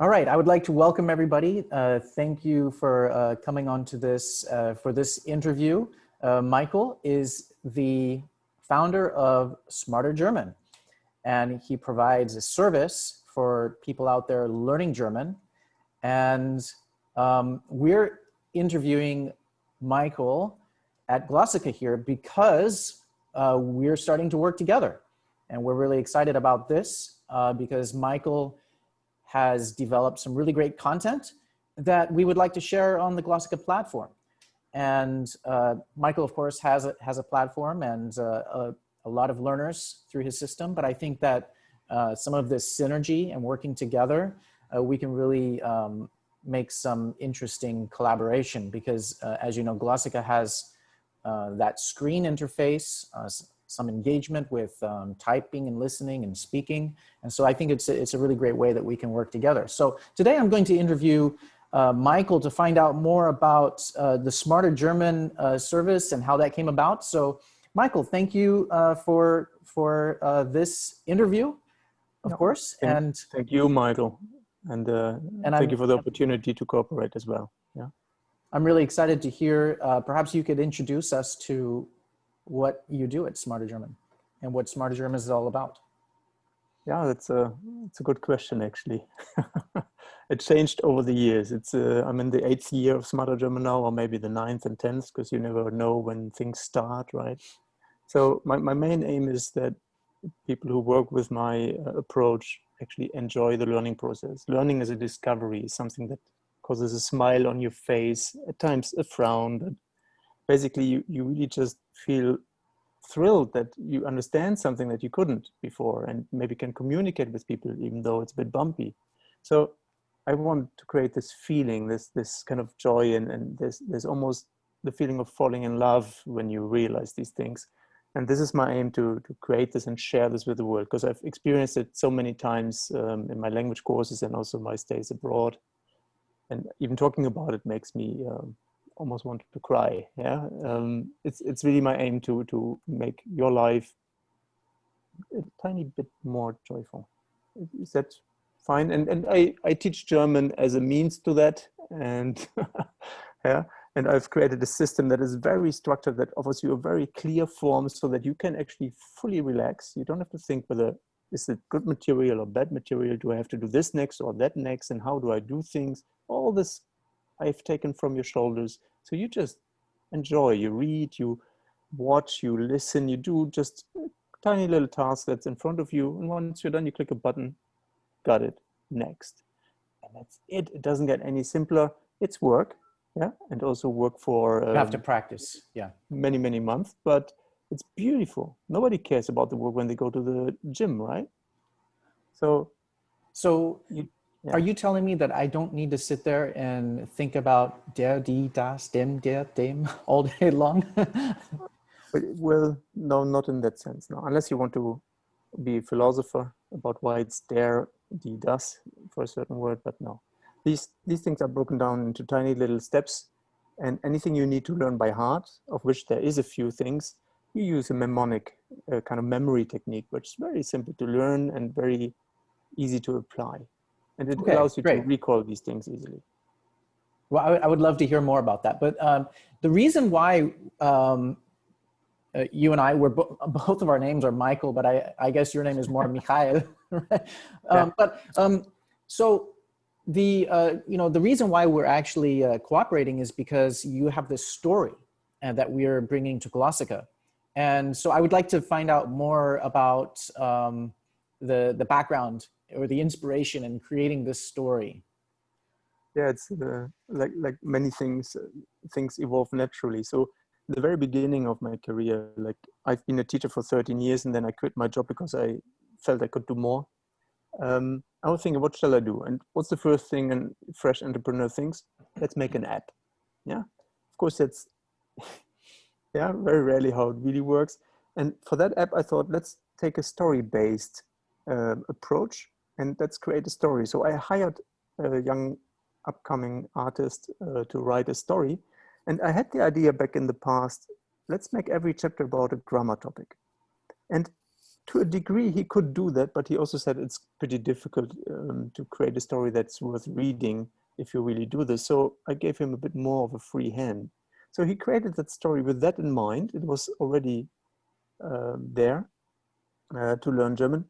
All right, I would like to welcome everybody. Uh, thank you for uh, coming on to this, uh, for this interview. Uh, Michael is the founder of Smarter German, and he provides a service for people out there learning German. And um, we're interviewing Michael at Glossika here because uh, we're starting to work together. And we're really excited about this uh, because Michael has developed some really great content that we would like to share on the Glossika platform. And uh, Michael, of course, has a, has a platform and uh, a, a, lot of learners through his system. But I think that uh, some of this synergy and working together, uh, we can really um, make some interesting collaboration because uh, as you know, Glossika has uh, that screen interface, some engagement with um, typing and listening and speaking. And so I think it's a, it's a really great way that we can work together. So today I'm going to interview uh, Michael to find out more about uh, the Smarter German uh, service and how that came about. So Michael, thank you uh, for, for uh, this interview, of course. Thank, and thank you, Michael. And, uh, and thank I'm, you for the opportunity to cooperate as well. Yeah. I'm really excited to hear, perhaps you could introduce us to what you do at Smarter German and what Smarter German is all about. Yeah, that's a, that's a good question, actually. it changed over the years. It's uh, I'm in the eighth year of Smarter German now, or maybe the ninth and tenth, because you never know when things start, right? So my, my main aim is that people who work with my uh, approach actually enjoy the learning process. Learning is a discovery, something that causes a smile on your face, at times a frown, but basically you, you really just feel thrilled that you understand something that you couldn't before and maybe can communicate with people even though it's a bit bumpy. So I want to create this feeling, this this kind of joy and, and there's, there's almost the feeling of falling in love when you realize these things. And this is my aim to, to create this and share this with the world because I've experienced it so many times um, in my language courses and also my stays abroad. And even talking about it makes me um, almost wanted to cry. Yeah, um, it's it's really my aim to to make your life a tiny bit more joyful. Is that fine? And and I I teach German as a means to that, and yeah. And I've created a system that is very structured that offers you a very clear form so that you can actually fully relax. You don't have to think whether is it good material or bad material? Do I have to do this next or that next? And how do I do things? All this I've taken from your shoulders. So you just enjoy, you read, you watch, you listen, you do just tiny little task that's in front of you. And once you're done, you click a button, got it, next. And that's it. It doesn't get any simpler. It's work, yeah, and also work for um, you have to um, practice, yeah, many many months. But it's beautiful. Nobody cares about the work when they go to the gym, right? So, so you yeah. Are you telling me that I don't need to sit there and think about der, die, das, dem, der, dem all day long? well, no, not in that sense. No, unless you want to be a philosopher about why it's der, die, das for a certain word, but no. These, these things are broken down into tiny little steps and anything you need to learn by heart, of which there is a few things, you use a mnemonic uh, kind of memory technique, which is very simple to learn and very easy to apply and it okay, allows you great. to recall these things easily. Well, I, I, would love to hear more about that. But um, the reason why um, uh, you and I were bo both of our names are Michael, but I, I guess your name is more Michael. Right? Um, but um, so the uh, you know the reason why we're actually uh, cooperating is because you have this story uh, that we are bringing to Glossika. And so I would like to find out more about um, the the background or the inspiration in creating this story? Yeah, it's uh, like like many things, uh, things evolve naturally. So the very beginning of my career, like I've been a teacher for 13 years and then I quit my job because I felt I could do more. Um, I was thinking, what shall I do? And what's the first thing a fresh entrepreneur thinks? Let's make an app. Yeah, of course that's, yeah, very rarely how it really works. And for that app, I thought, let's take a story-based uh, approach and let's create a story. So I hired a young upcoming artist uh, to write a story. And I had the idea back in the past, let's make every chapter about a grammar topic. And to a degree he could do that, but he also said it's pretty difficult um, to create a story that's worth reading if you really do this. So I gave him a bit more of a free hand. So he created that story with that in mind. It was already uh, there uh, to learn German.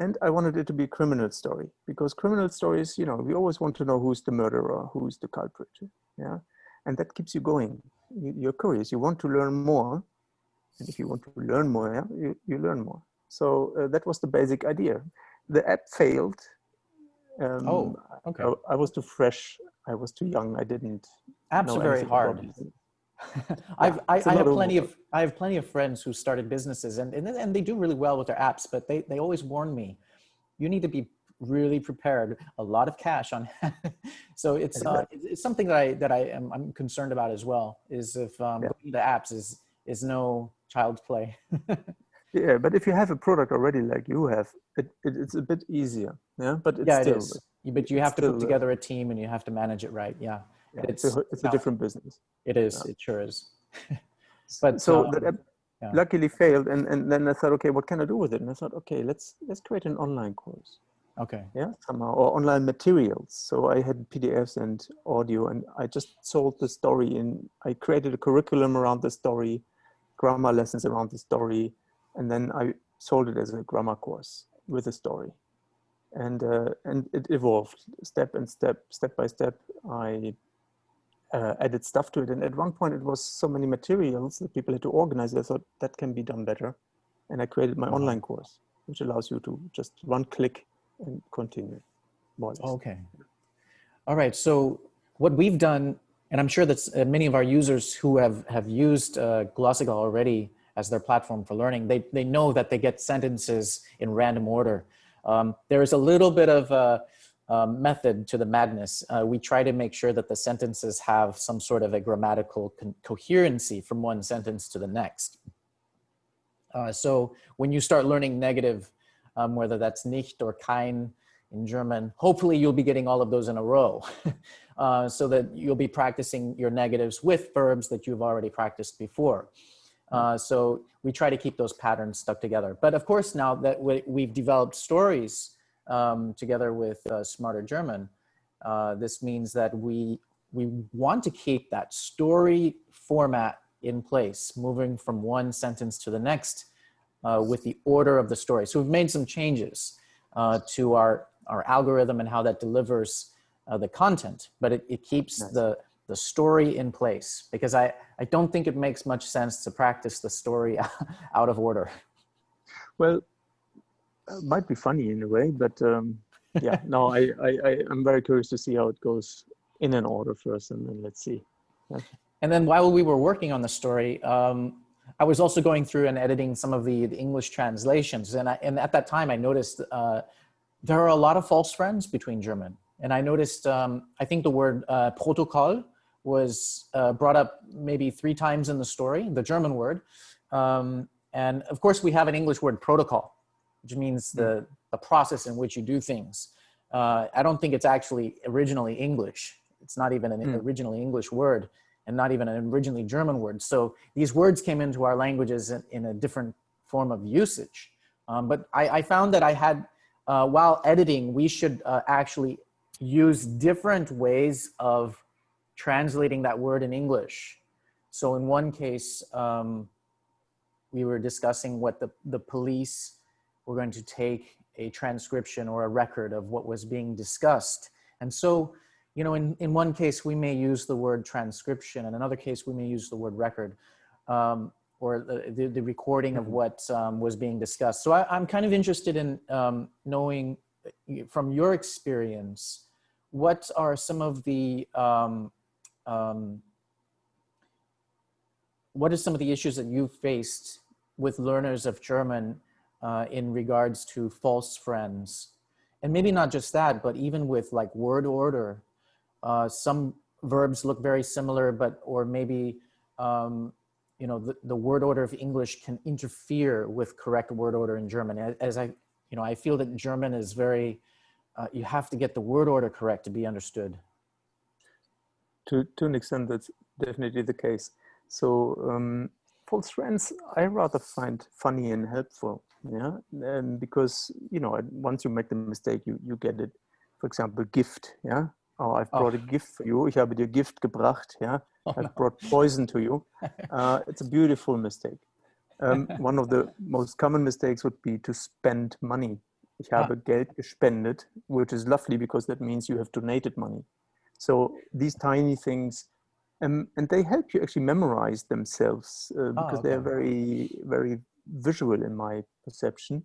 And I wanted it to be a criminal story because criminal stories, you know, we always want to know who's the murderer, who's the culprit. Yeah. And that keeps you going. You're curious, you want to learn more. And if you want to learn more, yeah, you, you learn more. So uh, that was the basic idea. The app failed. Um, oh, okay. I, I, was too fresh. I was too young. I didn't. Apps are very hard. I've, I, I have plenty of I have plenty of friends who started businesses and, and and they do really well with their apps, but they they always warn me, you need to be really prepared. A lot of cash on, so it's uh, it's something that I that I am I'm concerned about as well. Is if um, yeah. the apps is is no child's play. yeah, but if you have a product already like you have, it, it it's a bit easier. Yeah, but it's yeah, still, it is. But you have to put uh, together a team and you have to manage it right. Yeah yeah, it's, it's, a, it's a different business. It is. Yeah. It sure is. but so um, that yeah. luckily failed, and and then I thought, okay, what can I do with it? And I thought, okay, let's let's create an online course. Okay. Yeah, somehow or online materials. So I had PDFs and audio, and I just sold the story. And I created a curriculum around the story, grammar lessons around the story, and then I sold it as a grammar course with a story and uh, and it evolved step and step step by step i uh, added stuff to it. And at one point it was so many materials that people had to organize. I thought that can be done better. And I created my online course, which allows you to just one click and continue. Okay. All right. So what we've done, and I'm sure that uh, many of our users who have, have used uh, Glossika already as their platform for learning, they, they know that they get sentences in random order. Um, there is a little bit of uh, um, method to the madness. Uh, we try to make sure that the sentences have some sort of a grammatical coherency from one sentence to the next. Uh, so when you start learning negative, um, whether that's nicht or kein in German, hopefully you'll be getting all of those in a row uh, so that you'll be practicing your negatives with verbs that you've already practiced before. Uh, so we try to keep those patterns stuck together. But of course, now that we, have developed stories um, together with uh, Smarter German. Uh, this means that we, we want to keep that story format in place, moving from one sentence to the next uh, with the order of the story. So we've made some changes uh, to our, our algorithm and how that delivers uh, the content, but it, it keeps nice. the, the story in place because I, I don't think it makes much sense to practice the story out of order. Well, might be funny in a way, but um, yeah, no, I, I, I, am very curious to see how it goes in an order first, and then let's see. Yeah. And then while we were working on the story, um, I was also going through and editing some of the, the English translations, and I, and at that time I noticed uh, there are a lot of false friends between German, and I noticed um, I think the word uh, protocol was uh, brought up maybe three times in the story, the German word, um, and of course we have an English word protocol which means hmm. the, the process in which you do things. Uh, I don't think it's actually originally English. It's not even an mm. originally English word and not even an originally German word. So these words came into our languages in, in a different form of usage. Um, but I, I, found that I had, uh, while editing, we should uh, actually use different ways of translating that word in English. So in one case, um, we were discussing what the, the police we're going to take a transcription or a record of what was being discussed. And so, you know, in, in one case, we may use the word transcription. In another case, we may use the word record um, or the, the, the, recording of mm-hmm. what um, was being discussed. So I, am kind of interested in um, knowing from your experience, what are some of the, um, um, what are some of the issues that you've faced with learners of German uh, in regards to false friends. And maybe not just that, but even with like word order, uh, some verbs look very similar, but, or maybe, um, you know, the, the word order of English can interfere with correct word order in German. As I, you know, I feel that German is very, uh, you have to get the word order correct to be understood. To, to an extent, that's definitely the case. So um, false friends, I rather find funny and helpful Yeah, um, because you know once you make the mistake, you you get it. For example, gift. Yeah. Oh, I've brought Oh. a gift for you. Ich habe dir Gift gebracht. Yeah. Oh, I've no. brought poison to you. Uh, it's a beautiful mistake. Um, one of the most common mistakes would be to spend money. Ich Ah. habe Geld gespendet, which is lovely because that means you have donated money. So these tiny things, um, and they help you actually memorize themselves uh, Ah, because they're very, very visual in my perception.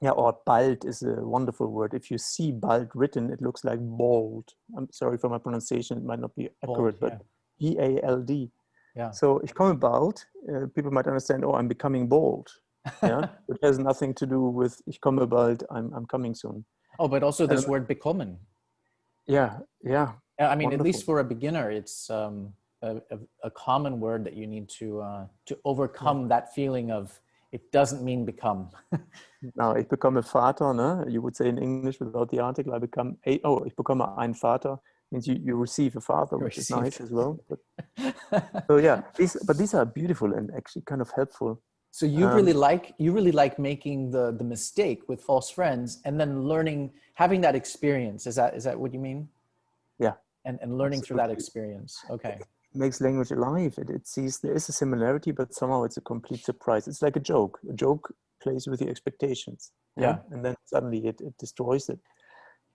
Yeah, or bald is a wonderful word. If you see bald written, it looks like bald. I'm sorry for my pronunciation; it might not be accurate, but B A L D. Yeah. So ich komme bald. Uh, people might understand. Oh, I'm becoming bald. Yeah, it has nothing to do with ich komme bald. I'm I'm coming soon. Oh, but also this Um, word bekommen. Yeah, yeah, Yeah, I mean, at least for a beginner, it's um, a, a, a common word that you need to uh, to overcome that feeling of it doesn't mean become. Now ich bekomme Vater. Ne? You would say in English without the article. I become a. Oh, ich bekomme ein Vater means you, you receive a father, which is nice as well. But, so yeah, these but these are beautiful and actually kind of helpful. so you Um, really like you really like making the the mistake with false friends and then learning having that experience. Is that is that what you mean? Yeah. And and learning through that experience. Okay. Makes language alive. It, it sees there is a similarity, but somehow it's a complete surprise. It's like a joke. A joke plays with your expectations. Yeah. And then suddenly it, it destroys it.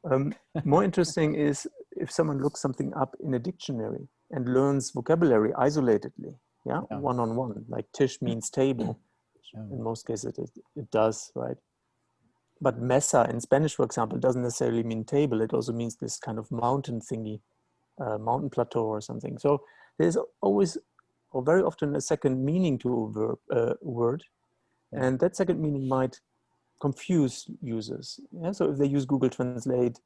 Um, more interesting is if someone looks something up in a dictionary and learns vocabulary isolatedly. Yeah. Yeah. One on one. Like Tisch means table. Yeah. In most cases it, it does, right? But mesa in Spanish, for example, doesn't necessarily mean table. It also means this kind of mountain thingy, uh, mountain plateau or something. So there's always, or very often, a second meaning to a verb, uh, word, and that second meaning might confuse users. Yeah? So if they use Google Translate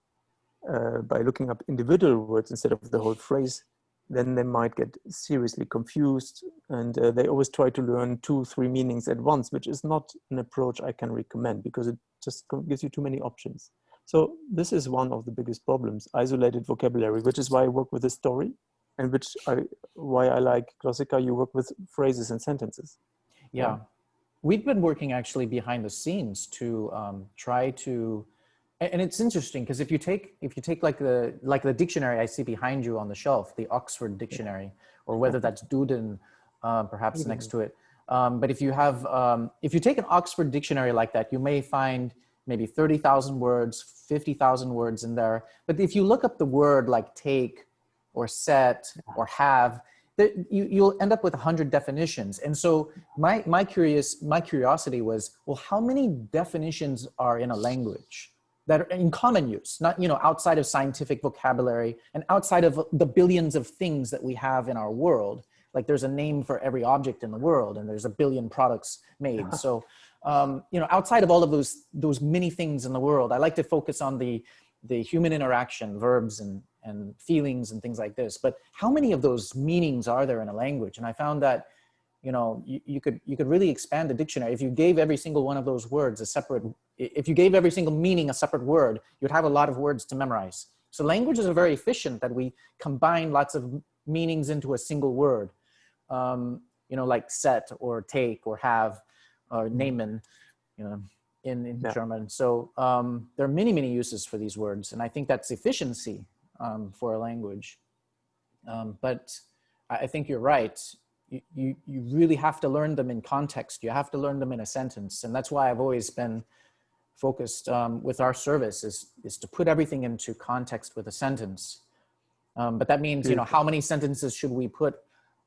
uh, by looking up individual words instead of the whole phrase, then they might get seriously confused, and uh, they always try to learn two, three meanings at once, which is not an approach I can recommend because it just gives you too many options. So this is one of the biggest problems, isolated vocabulary, which is why I work with a story and which I, why I like Glossika, you work with phrases and sentences. Yeah. Yeah. We've been working actually behind the scenes to um, try to, and it's interesting because if you take if you take like the like the dictionary I see behind you on the shelf, the Oxford Dictionary, or whether that's Duden, uh, perhaps next to it. Um, but if you have um, if you take an Oxford Dictionary like that, you may find maybe thirty thousand words, fifty thousand words in there. But if you look up the word like take, or set, or have, you, you'll end up with 100 definitions. And so my my curious my curiosity was well how many definitions are in a language that are in common use? Not you know outside of scientific vocabulary and outside of the billions of things that we have in our world. Like there's a name for every object in the world and there's a billion products made. So um, you know outside of all of those those many things in the world i like to focus on the the human interaction verbs and and feelings and things like this but how many of those meanings are there in a language? And i found that you know you, you could you could really expand the dictionary. If you gave every single one of those words a separate if you gave every single meaning a separate word you'd have a lot of words to memorize. So languages are very efficient that we combine lots of meanings into a single word. Um, you know like set or take or have or nehmen you know in, in Yeah. german. So um, there are many many uses for these words and i think that's efficiency um, for a language. Um, but I, think you're right. You, you, you really have to learn them in context. You have to learn them in a sentence. And that's why i've always been focused um, with our service is, is to put everything into context with a sentence. Um, but that means you know how many sentences should we put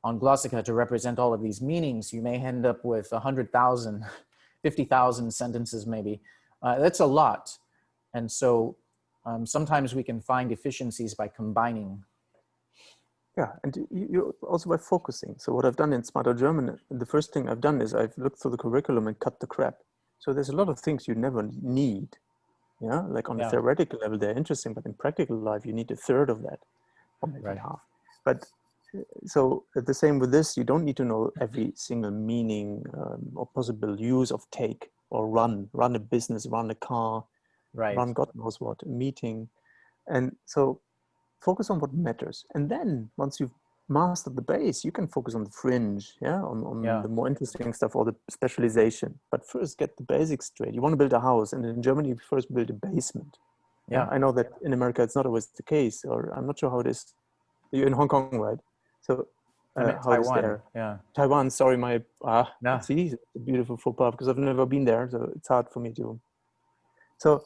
on glossika to represent all of these meanings? You may end up with 100000 50000 sentences maybe. Uh, that's a lot. And so um, sometimes we can find efficiencies by combining Yeah, and you, you also by focusing. So what I've done in Smarter German, the first thing I've done is I've looked through the curriculum and cut the crap. So there's a lot of things you never need. Yeah, like on Yeah. a theoretical level, they're interesting, but in practical life, you need a third of that, or maybe Right. half. But uh, so the same with this, you don't need to know every single meaning um, or possible use of take or run, run a business, run a car, right run God knows what, a meeting. And so focus on what matters. And then once you've mastered the base, you can focus on the fringe, yeah, on, on Yeah. the more interesting stuff or the specialization. But first, get the basics straight. You want to build a house, and in Germany, you first build a basement. Yeah. I know that in America, it's not always the case, or I'm not sure how it is. You're in Hong Kong, right? So, uh, how it is Taiwan. there? Yeah. Taiwan, sorry, my ah, No. see, beautiful faux pas because I've never been there, so it's hard for me to. So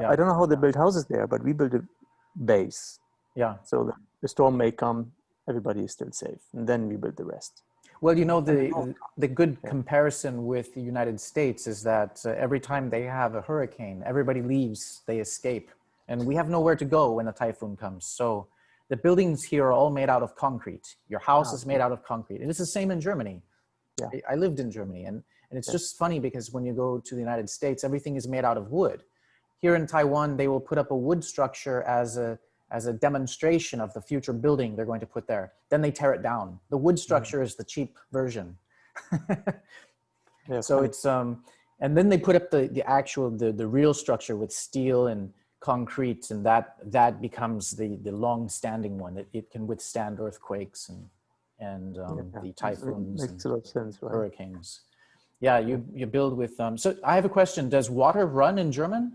Yeah. I don't know how they build houses there, but we build a base, Yeah. so that the storm may come, everybody is still safe, and then we build the rest. Well, you know, the, the good comparison with the United States is that uh, every time they have a hurricane, everybody leaves, they escape. And we have nowhere to go when a typhoon comes. So the buildings here are all made out of concrete. Your house Ah, is made out of concrete. And it's the same in Germany. Yeah. I- I lived in Germany. And, and it's Yeah. just funny because when you go to the United States, everything is made out of wood. Here in Taiwan, they will put up a wood structure as a, as a demonstration of the future building they're going to put there. Then they tear it down. The wood structure is the cheap version. Yeah, so it's um and then they put up the the actual the the real structure with steel and concrete and that that becomes the the long standing one it, it can withstand earthquakes and and um, Yeah, the typhoons makes and a lot of sense, right? hurricanes yeah you you build with um so i have a question does water run in german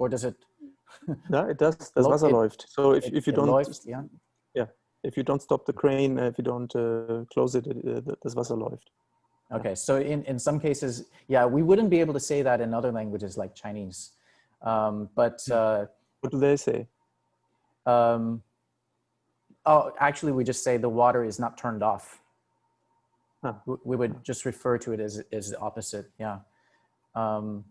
or does it No, it does. Das Wasser it- läuft. So if, it- if you don't läuft, yeah yeah, if you don't stop the crane, if you don't uh, close it, uh, das Wasser läuft. Okay, so in, in some cases, yeah, we wouldn't be able to say that in other languages like Chinese. Um, but uh, What do they say? um, oh, actually, we just say the water is not turned off. Huh. We, would just refer to it as, as the opposite. Yeah. Um,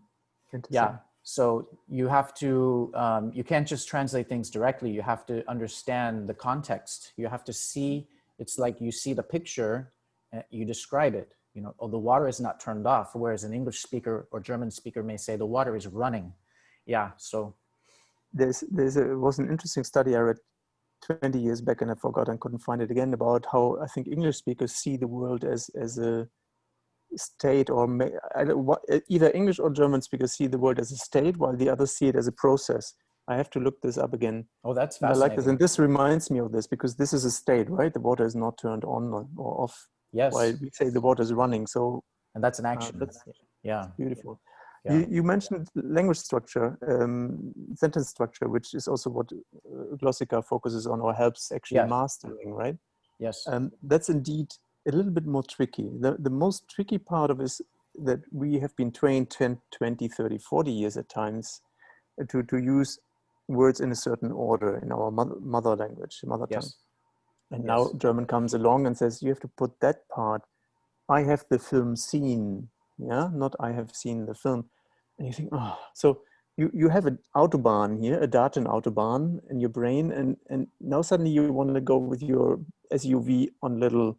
yeah. So you have to, um, you can't just translate things directly. You have to understand the context. You have to see, it's like you see the picture, uh, you describe it. You know, oh, the water is not turned off. Whereas an English speaker or German speaker may say the water is running. Yeah. So, There's there's a was an interesting study I read 20 years back and I forgot and couldn't find it again about how I think English speakers see the world as as a state or may, I don't, what, either English or German speakers see the world as a state while the others see it as a process. I have to look this up again. oh, that's And I like this, and this reminds me of this because this is a state, right? The water is not turned on or off yes. while we say the water is running. So And that's an uh, action. that's yeah. beautiful. Yeah. You, you mentioned language structure, um, sentence structure, which is also what uh, Glossika focuses on or helps actually Yes. mastering, right? Yes. Um, that's indeed a little bit more tricky. The, the most tricky part of is that we have been trained 10, 20, 30, 40 years at times uh, to, to use words in a certain order in our mother, mother language, mother tongue. yes. And now German comes along and says, you have to put that part, I have the film seen, yeah, not I have seen the film. And you think, oh, so you, you have an Autobahn here, a Daten Autobahn in your brain, and, and now suddenly you want to go with your SUV on little,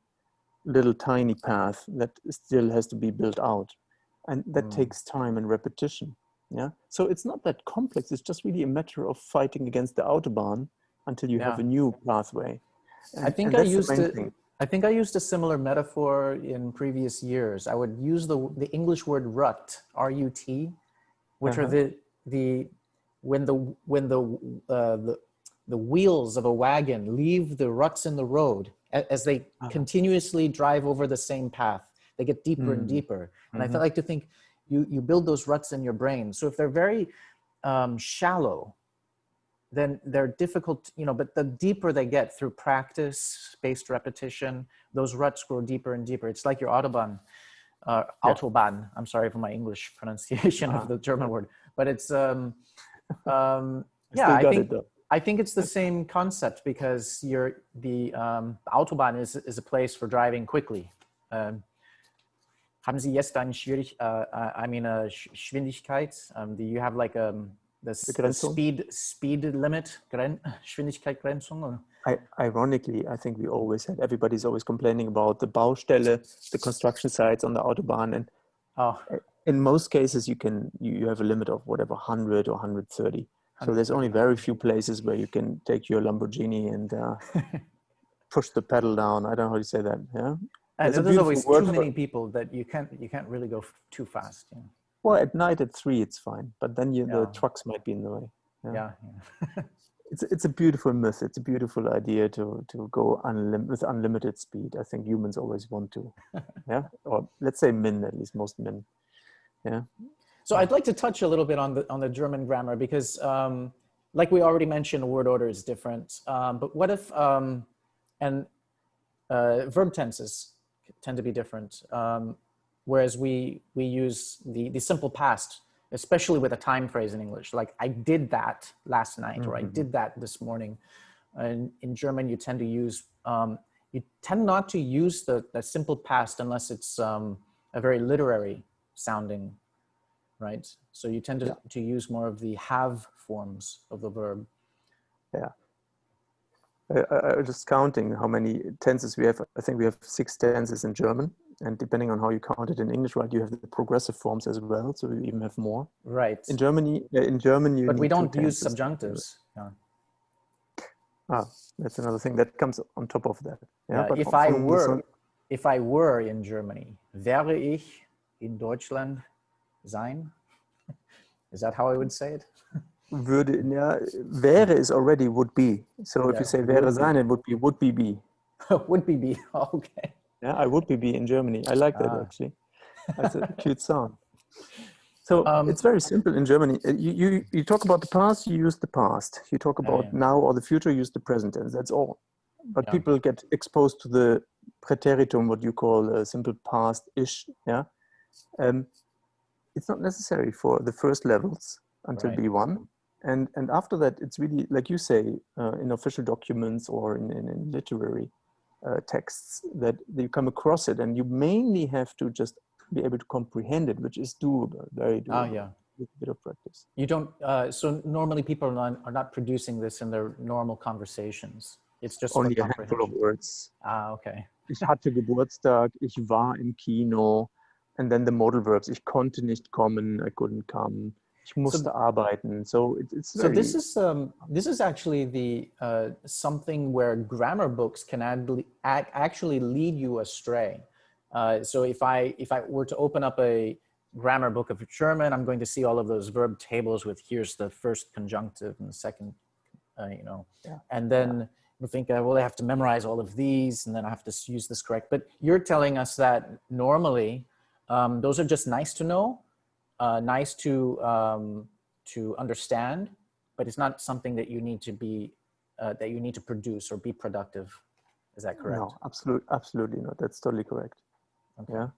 little tiny path that still has to be built out. And that Mm. takes time and repetition. Yeah. So it's not that complex. It's just really a matter of fighting against the Autobahn until you have a new pathway. I think I used it. I think I used a similar metaphor in previous years. I would use the the English word rut, R-U-T, which are Uh-huh. the the when the when the uh, the the wheels of a wagon leave the ruts in the road as they Uh-huh. continuously drive over the same path. They get deeper and Mm. deeper, and I Mhm. feel like to think you you build those ruts in your brain. So if they're very um, shallow, then they're difficult, you know, but the deeper they get through practice, spaced repetition, those ruts grow deeper and deeper. It's like your Autobahn, uh, Yeah. Autobahn. I'm sorry for my English pronunciation Ah. of the German word, but it's, um, um, I yeah, I think, it though. I think it's the same concept because you're the um, Autobahn is, is a place for driving quickly. Um, haben Sie jetzt eine Schwierig, uh, I mean, a Sch- Geschwindigkeit? Um, do you have like um, the, the speed speed limit, Gren Geschwindigkeitsgrenzung? Or? I, ironically, I think we always had, everybody's always complaining about the Baustelle, the construction sites on the Autobahn. And Oh, in most cases, you can, you, you have a limit of whatever, 100 or 130. So there's only very few places where you can take your Lamborghini and uh, push the pedal down. I don't know how you say that. Yeah. and There's always too many people that you can't you can't really go f- too fast. Yeah, Well, at night at three, it's fine. But then you, Yeah. the trucks might be in the way. Yeah. yeah. yeah. it's it's a beautiful myth. It's a beautiful idea to to go unlim- with unlimited speed. I think humans always want to, yeah, or let's say men at least most men, yeah. So I'd like to touch a little bit on the on the German grammar because, um, like we already mentioned, word order is different. Um, but what if um, and uh, verb tenses tend to be different, um, whereas we we use the the simple past especially with a time phrase in English, like I did that last night mm -hmm. or I mm-hmm. did that this morning. And in German, you tend to use, um, you tend not to use the, the simple past unless it's um, a very literary sounding, right? So you tend to, yeah. to use more of the have forms of the verb. Yeah. I, I, just counting how many tenses we have. I think we have six tenses in German and depending on how you count it in English, right, you have the progressive forms as well, so you even have more. Right. In Germany, in German, you. But we don't use subjunctives. Yeah. Ah, that's another thing that comes on top of that. Yeah. Uh, if I were, if I were in Germany, wäre ich in Deutschland sein? Is that how I would say it? Würde, yeah, wäre is already would be. So yeah, if you say wäre sein, it would be would be be. would be be. okay. Yeah, I would be be in Germany. I like that ah. actually. That's a cute sound. So um, it's very simple in Germany. Uh, you, you, you talk about the past, you use the past. You talk about yeah. now or the future, you use the present tense. That's all. But yeah. people get exposed to the preteritum, what you call a simple past-ish. Yeah, um, it's not necessary for the first levels until right. B1. And, and after that, it's really, like you say, uh, in official documents or in, in, in literary uh, texts that you come across it and you mainly have to just be able to comprehend it, which is doable, very doable. Ah, yeah. With a bit of practice. You don't, uh, so normally people are not, are not producing this in their normal conversations. It's just only a handful of words. Ah, okay. Ich hatte Geburtstag, ich war im Kino, and then the modal verbs. Ich konnte nicht kommen, I couldn't come. Ich musste so, arbeiten. So it, it's so this is um, this is actually the uh, something where grammar books can add, actually lead you astray. Uh, so if I if I were to open up a grammar book of German, I'm going to see all of those verb tables with here's the first conjunctive and the second, uh, you know, yeah. and then. Yeah. We think, uh, well, I have to memorize all of these and then I have to use this correct. But you're telling us that normally um, those are just nice to know uh, nice to um, to understand, but it's not something that you need to be uh, that you need to produce or be productive. Is that correct? No, absolutely, absolutely not. That's totally correct. Okay. Yeah,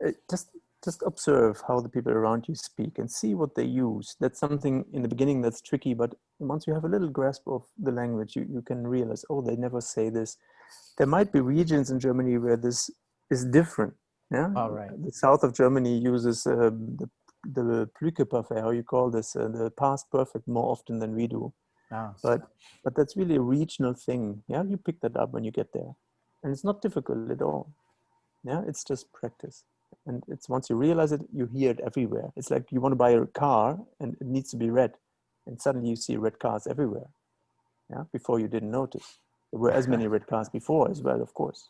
it, just just observe how the people around you speak and see what they use. That's something in the beginning that's tricky, but once you have a little grasp of the language, you, you can realize, oh, they never say this. There might be regions in Germany where this is different. Yeah. All right. The south of Germany uses uh, the the Plüke how you call this, uh, the past perfect more often than we do. Ah. But, but that's really a regional thing. Yeah, you pick that up when you get there. And it's not difficult at all. Yeah, it's just practice. And it's once you realize it, you hear it everywhere. It's like you want to buy a car and it needs to be red. And suddenly you see red cars everywhere. Yeah, before you didn't notice. There were as many red cars before as well, of course.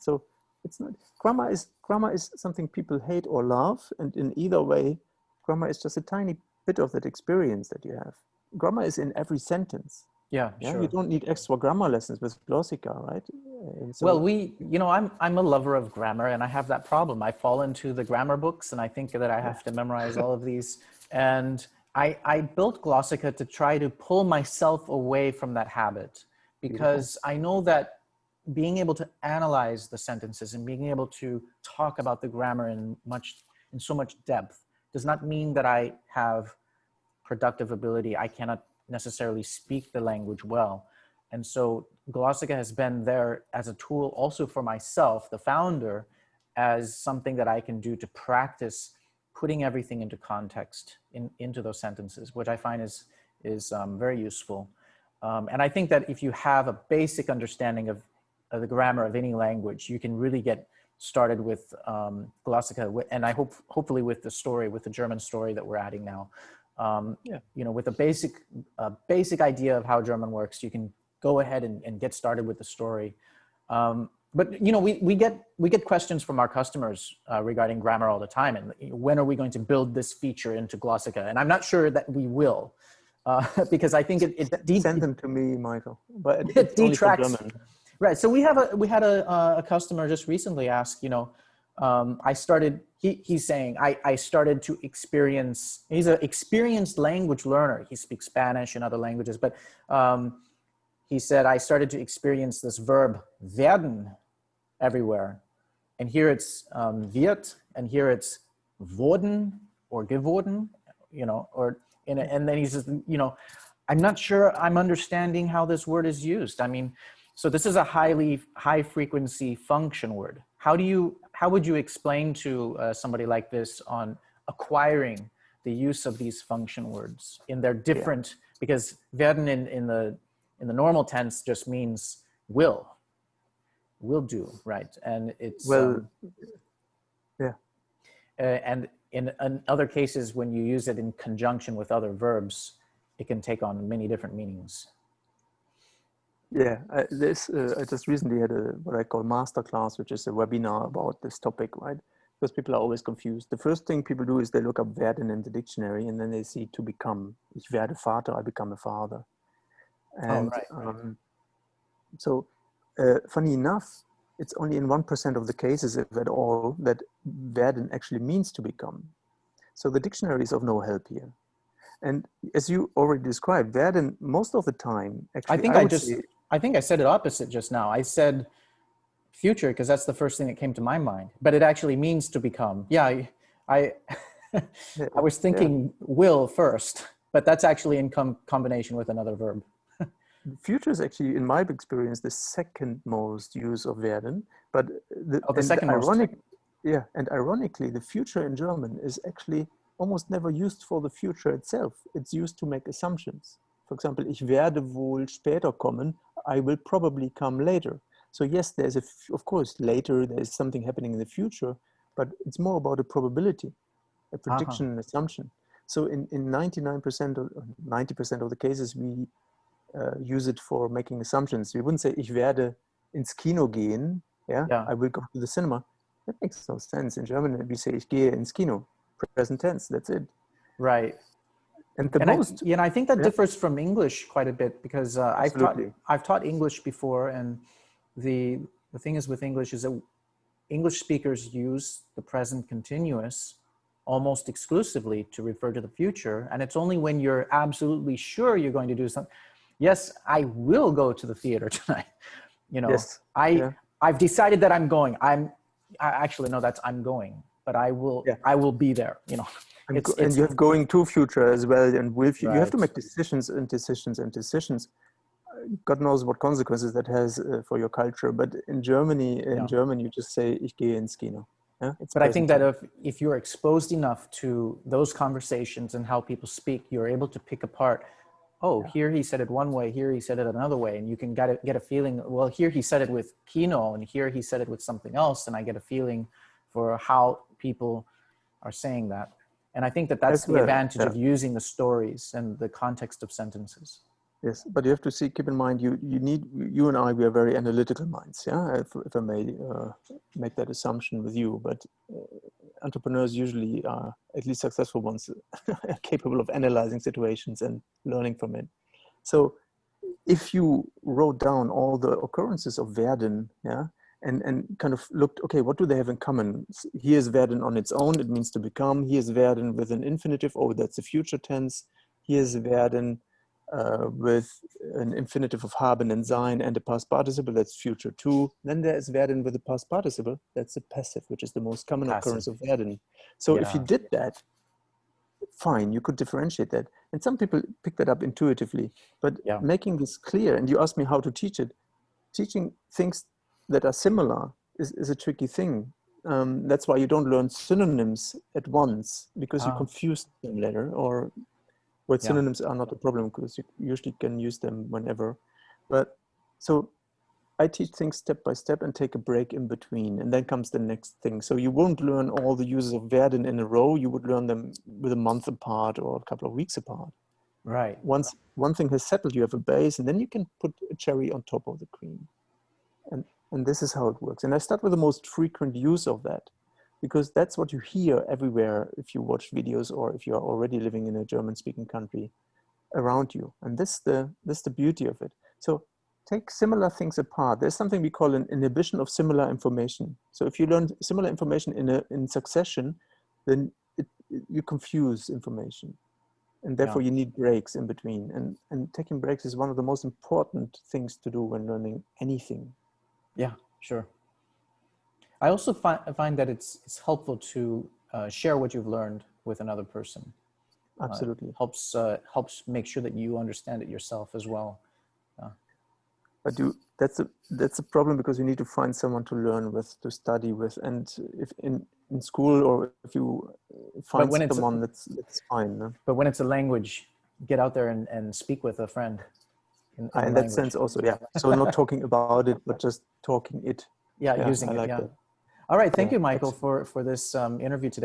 So it's not grammar is grammar is something people hate or love and in either way grammar is just a tiny bit of that experience that you have. Grammar is in every sentence. Yeah, yeah sure. you don't need extra grammar lessons with glossika right? Uh, so, well we you know i'm i'm a lover of grammar and i have that problem. I fall into the grammar books and i think that i have to memorize all of these. And i i built glossika to try to pull myself away from that habit because Beautiful. i know that being able to analyze the sentences and being able to talk about the grammar in much in so much depth does not mean that I have productive ability. I cannot necessarily speak the language well. And so Glossika has been there as a tool also for myself, the founder, as something that I can do to practice putting everything into context in, into those sentences, which I find is, is um, very useful. Um, and I think that if you have a basic understanding of uh, the grammar of any language, you can really get started with um, Glossika, and I hope hopefully with the story, with the German story that we're adding now. Um, yeah. You know, with a basic, uh, basic idea of how German works, you can go ahead and, and get started with the story. Um, but you know, we, we get we get questions from our customers uh, regarding grammar all the time, and when are we going to build this feature into Glossika? And I'm not sure that we will. uh, because I think it, it, Send them to me, Michael. But It for detracts-. Right. So we have a we had a a customer just recently ask, you know, um, I started. He he's saying I I started to experience. He's an experienced language learner. He speaks Spanish and other languages, but um, he said I started to experience this verb werden everywhere, and here it's um, wird, and here it's wurden or geworden, you know, or and then he says, you know, I'm not sure I'm understanding how this word is used. I mean, so this is a highly high frequency function word. How do you how would you explain to uh, somebody like this on acquiring the use of these function words in their different because werden in, in the in the normal tense just means will will do right and it's Well, um, yeah. uh, and in, in other cases when you use it in conjunction with other verbs it can take on many different meanings Yeah, I, this uh, I just recently had a what I call master class, which is a webinar about this topic, right? Because people are always confused. The first thing people do is they look up werden in the dictionary, and then they see to become. Ich werde Vater. I become a father. And right, right. Um, so, uh, funny enough, it's only in one percent of the cases, if at all, that werden actually means to become. So the dictionary is of no help here. And as you already described, werden most of the time actually. I think I would just- say- I think I said it opposite just now. I said future because that's the first thing that came to my mind. But it actually means to become. Yeah, I I, I was thinking will first, but that's actually in com- combination with another verb. future is actually, in my experience, the second most use of werden. But the, Oh, the second most. ironic, yeah, and ironically, the future in German is actually almost never used for the future itself. It's used to make assumptions. For example, ich werde wohl später kommen. I will probably come later. So yes, there's a, f- of course, later there's something happening in the future, but it's more about a probability, a prediction, an assumption. So in, in 99% or 90% of the cases, we uh, use it for making assumptions. We wouldn't say, ich werde ins Kino gehen. Yeah, Yeah. I will go to the cinema. That makes no sense. In German, we say, ich gehe ins Kino. Present tense, that's it. Right. And the and I, most, yeah, and I think that yeah. differs from English quite a bit because uh, I've taught I've taught English before, and the the thing is with English is that English speakers use the present continuous almost exclusively to refer to the future, and it's only when you're absolutely sure you're going to do something. Yes, I will go to the theater tonight. You know, yes, I yeah. I've decided that I'm going. I'm I actually no, that's I'm going, but I will Yeah. I will be there. You know, and, it's- and it's- you have going to future as well. And with you, you have to make decisions and decisions and decisions. God knows what consequences that has uh, for your culture. But in Germany, in Yeah. German, you just say, ich gehe ins Kino. Yeah, it's but I think present that if if you're exposed enough to those conversations and how people speak, you're able to pick apart. Oh, here he said it one way, here he said it another way, and you can get a, get a feeling. Well, here he said it with Kino, and here he said it with something else, and I get a feeling for how people are saying that. And I think that that's the advantage yeah. of using the stories and the context of sentences. Yes, but you have to see, keep in mind, you you need you and I. We are very analytical minds. Yeah, if, if I may uh, make that assumption with you, but uh, entrepreneurs usually are at least successful ones, are capable of analyzing situations and learning from it. So, if you wrote down all the occurrences of werden, yeah, and and kind of looked, okay, what do they have in common? Here's werden on its own; it means to become. Here's werden with an infinitive. Oh, that's a future tense. Here's werden uh, with an infinitive of haben and sein and a past participle, that's future too. Then there is werden with a past participle, that's a passive, which is the most common occurrence of werden. So if you did that, fine, you could differentiate that. And some people pick that up intuitively, but Yeah. making this clear, and you asked me how to teach it, teaching things that are similar is, is a tricky thing. Um, that's why you don't learn synonyms at once because you Ah. confuse them later or where Yeah. synonyms are not a problem because you usually can use them whenever. But so I teach things step by step and take a break in between, and then comes the next thing. So you won't learn all the uses of werden in a row. You would learn them with a month apart or a couple of weeks apart. Right. Once one thing has settled, you have a base, and then you can put a cherry on top of the cream. And and this is how it works. And I start with the most frequent use of that because that's what you hear everywhere if you watch videos or if you are already living in a German speaking country. around you. And this the this the beauty of it. So take similar things apart. There's something we call an inhibition of similar information. So if you learn similar information in a in succession, then it, you confuse information. And therefore Yeah. you need breaks in between. And and taking breaks is one of the most important things to do when learning anything. Yeah, sure. I also find, find that it's, it's helpful to uh, share what you've learned with another person. Absolutely. Helps, uh, helps make sure that you understand it yourself as well. But you that's a that's a problem because you need to find someone to learn with, to study with, and if in in school or if you uh, find when it's a- someone that's that's fine. no? But when it's a language, get out there and, and speak with a friend. In, Uh, in that sense, also, yeah. So not talking about it, but just talking it. Yeah, Yeah, using I it. like yeah. that. All right. Thank Yeah, you, Michael, for, for this um, interview today.